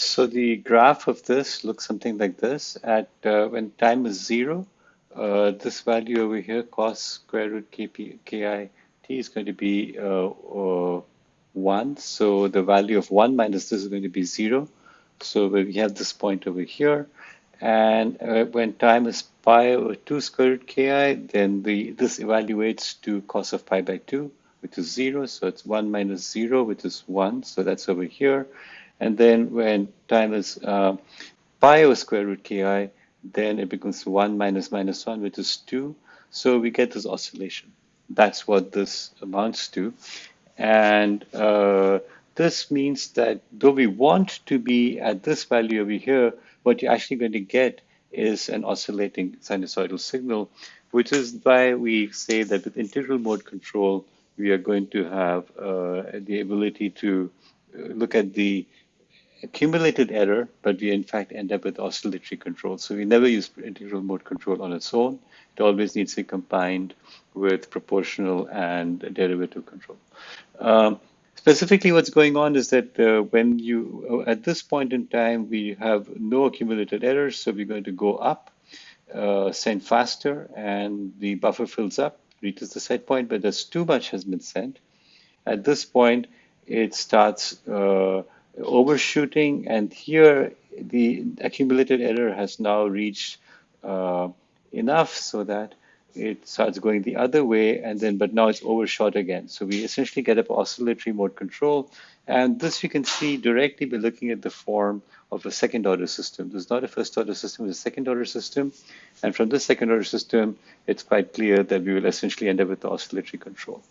So the graph of this looks something like this. At uh, when time is zero, uh, this value over here, cos square root kp, ki t is going to be uh, uh, one. So the value of one minus this is going to be zero. So we have this point over here. And uh, when time is pi over 2 square root ki, then the this evaluates to cos of pi by 2, which is 0. So it's 1 minus 0, which is 1. So that's over here. And then when time is uh, pi over square root ki, then it becomes 1 minus minus 1, which is 2. So we get this oscillation. That's what this amounts to. And uh, this means that though we want to be at this value over here, what you're actually going to get is an oscillating sinusoidal signal, which is why we say that with integral mode control, we are going to have uh, the ability to uh, look at the accumulated error, but we in fact end up with oscillatory control. So we never use integral mode control on its own. It always needs to be combined with proportional and derivative control. Um, specifically, what's going on is that uh, when you, uh, at this point in time, we have no accumulated errors, so we're going to go up, uh, send faster, and the buffer fills up, reaches the set point, but there's too much has been sent. At this point, it starts uh, overshooting, and here the accumulated error has now reached uh, enough so that it starts going the other way and then but now it's overshot again. So we essentially get up oscillatory mode control and this you can see directly by looking at the form of a second order system. This is not a first order system it's a second order system and from this second order system it's quite clear that we will essentially end up with the oscillatory control